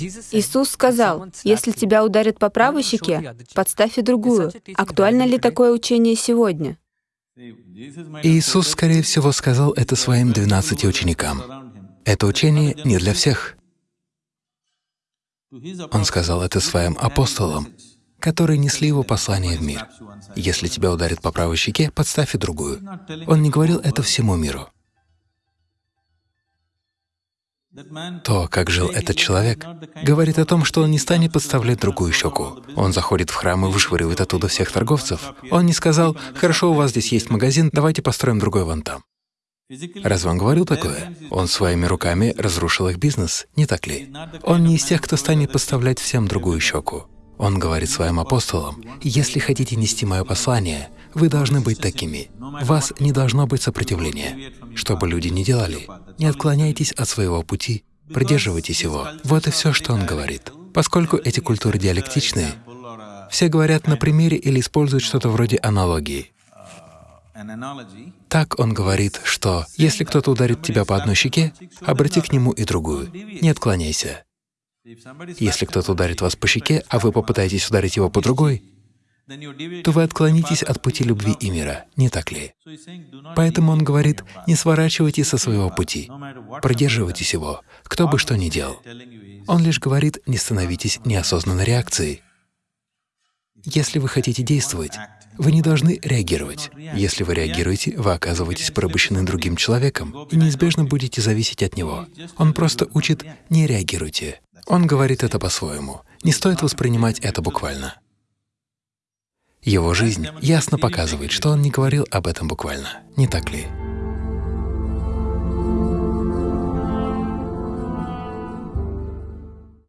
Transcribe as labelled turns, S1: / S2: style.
S1: Иисус сказал, «Если тебя ударят по правой щеке, подставь и другую». Актуально ли такое учение сегодня?
S2: Иисус, скорее всего, сказал это своим двенадцати ученикам. Это учение не для всех. Он сказал это своим апостолам, которые несли его послание в мир. Если тебя ударит по правой щеке, подставь и другую. Он не говорил это всему миру. То, как жил этот человек, говорит о том, что он не станет подставлять другую щеку. Он заходит в храм и вышвыривает оттуда всех торговцев. Он не сказал, «Хорошо, у вас здесь есть магазин, давайте построим другой вон там». Разве он говорил такое? Он своими руками разрушил их бизнес, не так ли? Он не из тех, кто станет подставлять всем другую щеку. Он говорит своим апостолам, «Если хотите нести Мое послание, вы должны быть такими. Вас не должно быть сопротивления. Что бы люди ни делали, не отклоняйтесь от своего пути, придерживайтесь его». Вот и все, что он говорит. Поскольку эти культуры диалектичные, все говорят на примере или используют что-то вроде аналогии. Так он говорит, что если кто-то ударит тебя по одной щеке, обрати к нему и другую, не отклоняйся. Если кто-то ударит вас по щеке, а вы попытаетесь ударить его по другой, то вы отклонитесь от пути любви и мира, не так ли? Поэтому он говорит, не сворачивайте со своего пути, продерживайтесь его, кто бы что ни делал. Он лишь говорит, не становитесь неосознанной реакцией. Если вы хотите действовать, вы не должны реагировать. Если вы реагируете, вы оказываетесь порабощены другим человеком и неизбежно будете зависеть от него. Он просто учит «не реагируйте». Он говорит это по-своему. Не стоит воспринимать это буквально. Его жизнь ясно показывает, что он не говорил об этом буквально, не так ли?